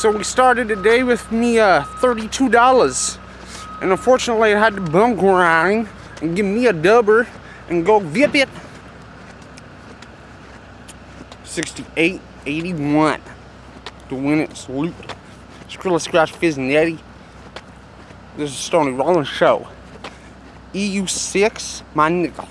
So we started the day with me uh, $32. And unfortunately I had to bum grind and give me a dubber and go vip it. 68.81 to win it. Salute. Skrilla Scratch Fizz Netty. This is Stony Rollins Show. EU6, my nickel.